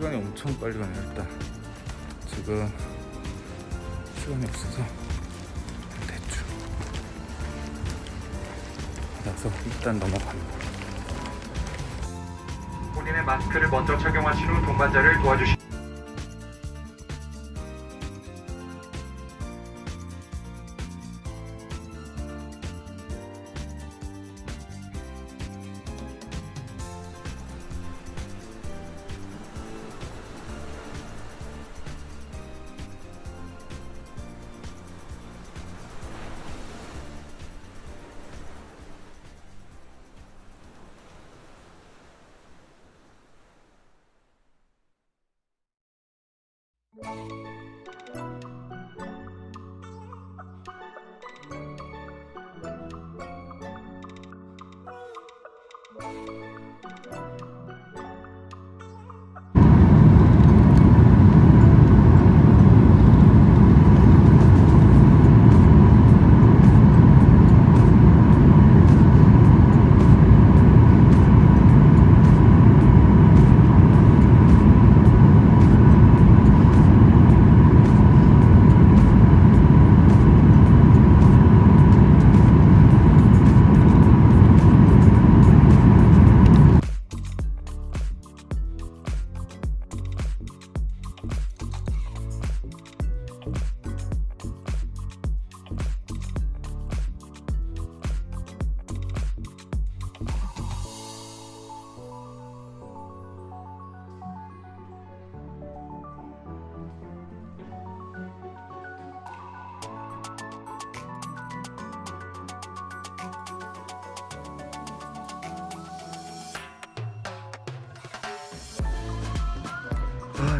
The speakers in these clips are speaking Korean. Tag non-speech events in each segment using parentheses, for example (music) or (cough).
시간이 엄청 빨리 가네요 일단 지금 시간이 없어서 대충 받아서 일단 넘어갑니다 본인의 마스크를 먼저 착용하신 후 동반자를 도와주시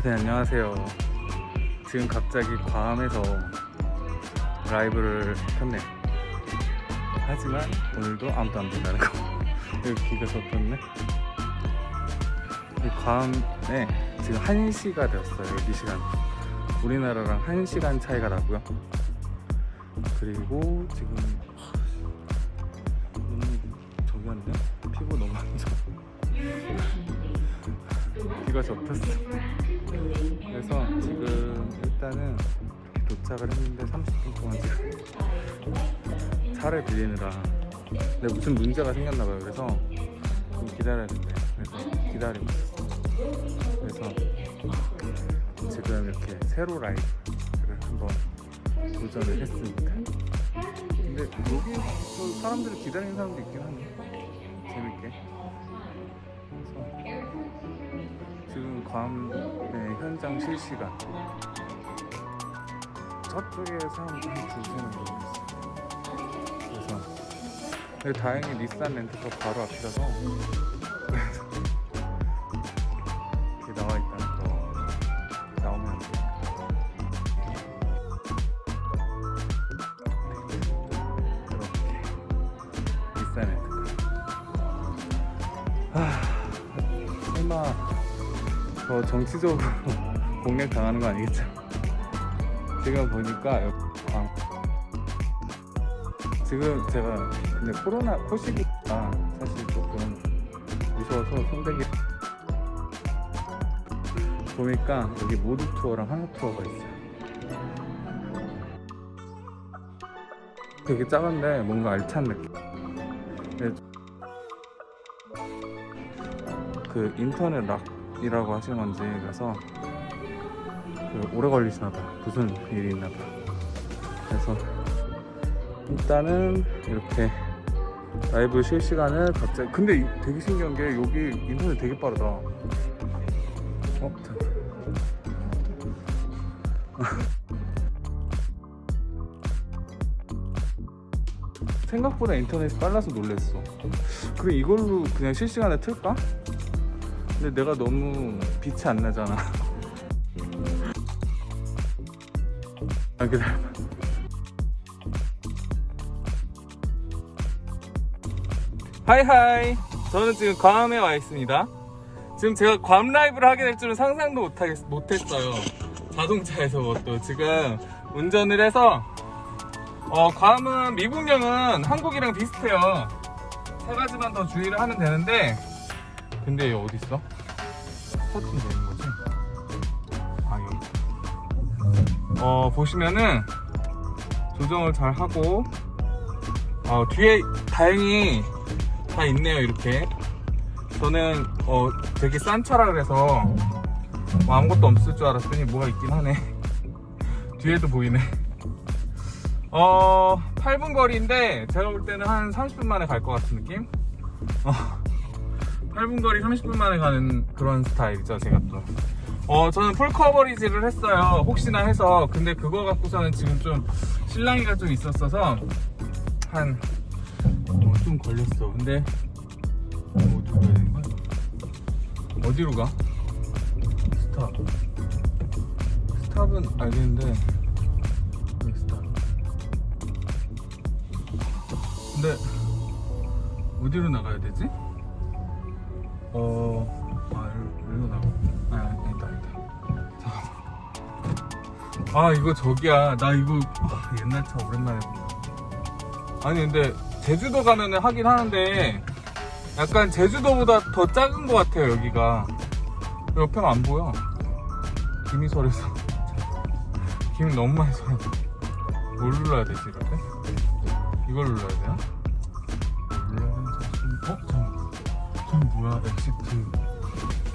아, 네 안녕하세요. 지금 갑자기 괌에서 라이브를 켰네요. 하지만 오늘도 아무도 안 본다는 거. (laughs) 여기 비가 덮였네. 이 괌에 지금 1시가 되었어요 여기 시간. 우리나라랑 1시간 차이가 나고요. 그리고 지금 눈이 저기 한데 피부 너무 안 좋아 (laughs) 비가 접혔어 그래서 지금 일단은 도착을 했는데 30분 동안 지금 차를 빌리느라 근데 무슨 문제가 생겼나봐요. 그래서 좀 기다려야 된대 그래서 기다리고 있어 그래서 지금 이렇게 세로 라이브를 한번 도전을 했습니다. 근데 여기 또 사람들이 기다리는 사람도 있긴 하네 재밌게 지금 괌의 현장 실시간. 저쪽에 사람들 한줄 서는 거 있어요. 그래서 근데 다행히 닛산 렌트카 바로 앞이라서 저 정치적으로 (laughs) 공략 당하는 거 아니겠죠? 지금 보니까 광 지금 제가 근데 코로나 코시기가 사실 조금 무서워서 손대기 보니까 여기 모두 투어랑 하나 투어가 있어요. 되게 작은데 뭔가 알찬 느낌. 근데 그 인터넷 락 이라고 하시는 건지 그래서 그 오래 걸리시나 봐 무슨 일이 있나 봐 그래서 일단은 이렇게 라이브 실시간을 갑자기 근데 이- 되게 신기한 게 여기 인터넷 되게 빠르다 어? (laughs) 생각보다 인터넷이 빨라서 놀랬어 그래 이걸로 그냥 실시간에 틀까? 근데 내가 너무 빛이 안 나잖아. (laughs) 아 기다려봐 하이하이. 저는 지금 괌에 와 있습니다. 지금 제가 괌 라이브를 하게 될 줄은 상상도 못하겠, 못했어요. 자동차에서 또 지금 운전을 해서. 어, 괌은 미국령은 한국이랑 비슷해요. 세 가지만 더 주의를 하면 되는데 근데 얘 어디 있어? 스타팅 되는 거지? 아 여기. 어 보시면은 조정을 잘 하고 어, 뒤에 다행히 다 있네요 이렇게. 저는 어 되게 싼 차라 그래서 뭐 아무것도 없을 줄 알았더니 뭐가 있긴 하네. (laughs) 뒤에도 보이네. 어 8분 거리인데 제가 볼 때는 한 30분 만에 갈 것 같은 느낌? 어. 8분 거리 30분 만에 가는 그런 스타일이죠 제가 또 어, 저는 풀 커버리지를 했어요. 혹시나 해서. 근데 그거 갖고서는 지금 좀 실랑이가 좀 있었어서 한, 어, 좀 걸렸어. 근데, 어, 어디로 가야 되는 거야? 어디로 가? stop. stop은 알겠는데, 여기 stop. 근데, 어디로 나가야 되지? 어, 아, 여기로 나가. 아, 아니다, 아니다. 잠깐만. 아, 이거 저기야. 나 이거 아, 옛날 차 오랜만에 본다. 아니, 근데 제주도 가면은 하긴 하는데 약간 제주도보다 더 작은 것 같아요, 여기가. 옆에가 안 보여. 김이 서려서. 김이 너무 많이 서려. 뭘 눌러야 되지, 때? 이걸 눌러야 되나? 전 뭐야, exit.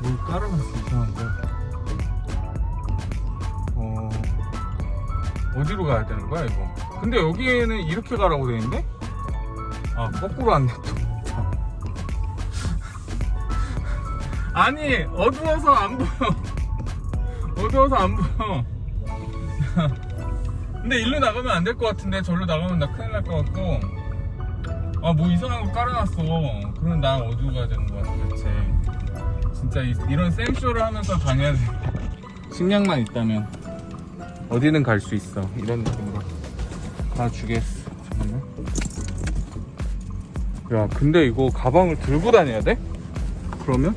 뭘 깔아놨어 이상한 거. 어 어디로 가야 되는 거야 이거? 근데 여기에는 이렇게 가라고 돼 있는데? 아 거꾸로 왔네 또. 참. (laughs) 아니 어두워서 안 보여. (laughs) 어두워서 안 보여. (laughs) 근데 일로 나가면 안 될 것 같은데 절로 나가면 나 큰일 날 것 같고. 아 뭐 이상한 거 깔아놨어. 그럼 난 어디로 가야 되는 거야 도대체. 진짜 이, 런 쌤쇼를 하면서 다녀야 돼. 식량만 있다면 어디든 갈수 있어. 이런 느낌으로 다 주겠어. 잠깐만. 야, 근데 이거 가방을 들고 다녀야 돼? 그러면?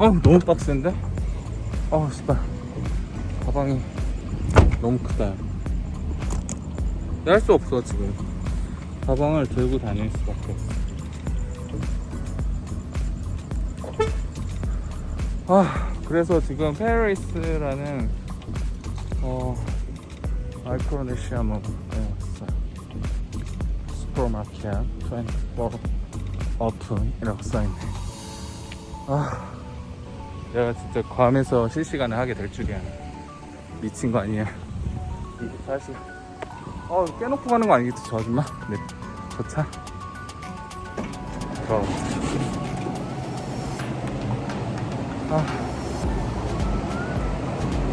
아, 너무 빡센데? 아, 씨발. 가방이 너무 크다. 할 수 없어, 지금. 가방을 들고 다닐 수밖에 없어. 아 그래서 지금 페리스라는 어 마이크로네시아 먹에 왔어요 슈퍼마켓 24 오픈이라고 써있네. 아 내가 진짜 괌에서 실시간을 하게 될 줄이야. 미친 거 아니야. 이게 사실 어 깨놓고 가는 거 아니겠지 저 아줌마 네, 저차 저 아.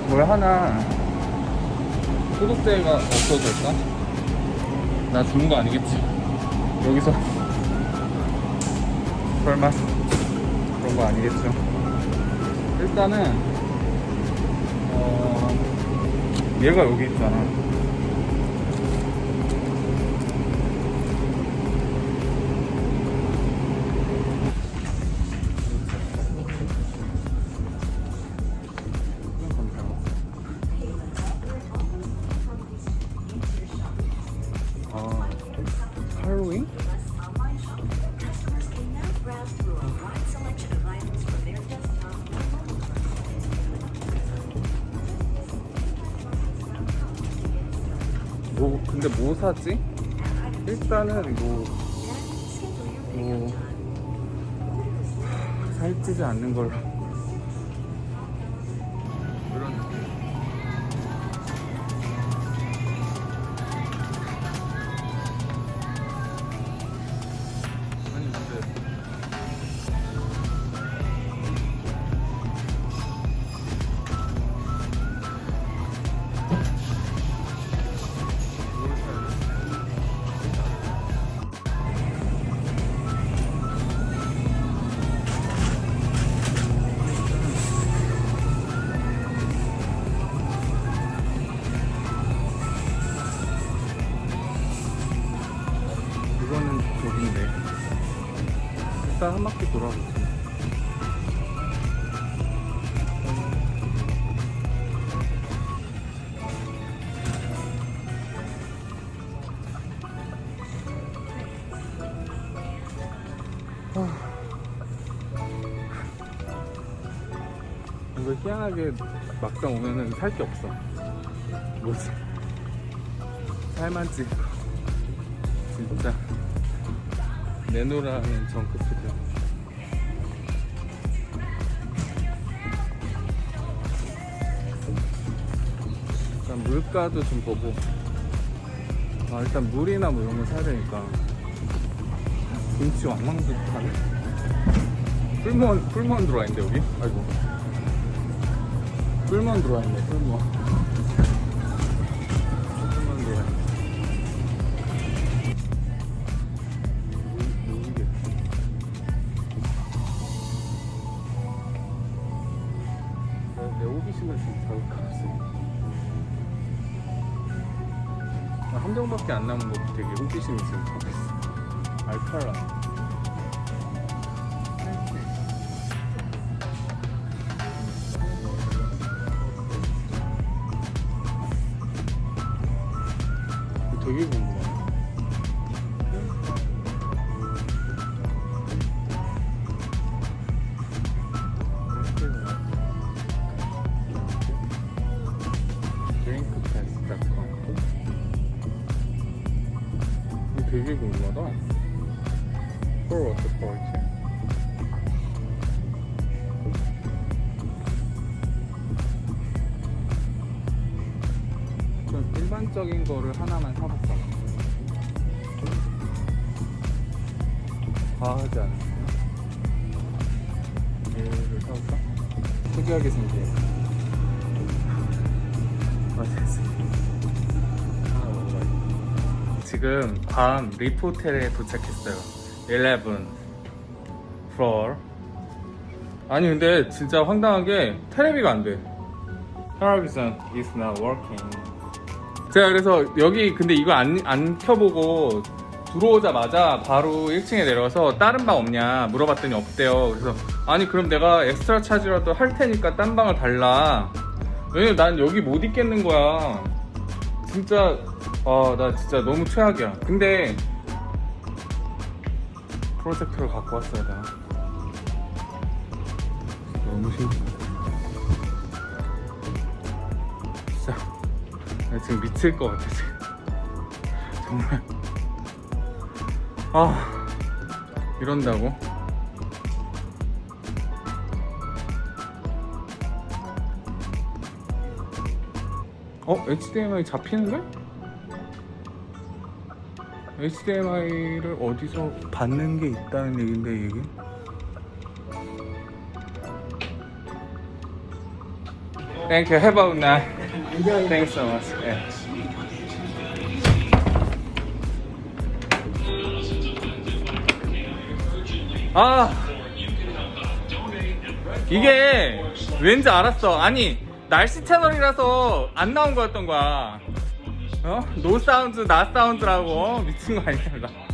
뭘 하나 소독제가 없어질까? 나 죽는 거 아니겠지? 여기서 설마 그런 거 아니겠죠? 일단은 어 얘가 여기 있잖아. 아, 뭐, 근데 뭐 사지? 일단은 뭐, 뭐, 살찌지 않는 걸로. 일단 한 바퀴 돌아보자. 이거 희한하게 막상 오면은 살 게 없어. 뭐지? 살만 찌고. 진짜 내노라는 정크푸드 일단 물가도 좀 보고. 아 일단 물이나 뭐 이런 거 사야 되니까. 김치 왕왕듯하네. 풀무원 풀무원 들어와 있는데 여기? 아이고. 풀무원 들어와 있네 풀무 밖에 안 남은 거 되게 호기심이 지금 가고 있어. 알칼라. 되게 궁금하 Water quality 좀 일반적인 거를 하나만 사볼까 과하지 않았어요? 얘를 사볼까? 특이하게 생긴. 아 먹어봐야지 지금 괌 리프 호텔에 도착했어요 11 floor. 아니 근데 진짜 황당하게 테레비가 안돼. Television is not working. 제가 그래서 여기 근데 이거 안, 안 켜보고 들어오자마자 바로 1층에 내려와서 다른 방 없냐 물어봤더니 없대요. 그래서 아니 그럼 내가 엑스트라 차지라도 할 테니까 딴 방을 달라. 왜냐면 난 여기 못 있겠는 거야. 진짜 아나 진짜 너무 최악이야. 근데 프로젝터를 갖고 왔어야 되나? 너무 신기해 진짜. 나 지금 미칠 것 같아 지금. 정말. 아 이런다고? 어? HDMI 잡히는데? HDMI를 어디서 받는 게 있다는 얘긴데 이게? Have a nice. Thanks so much. 예. 아 이게 왠지 알았어. 아니 날씨 채널이라서 안 나온 거였던 거야. 어? 노 사운드, 나 사운드라고 미친 거 나.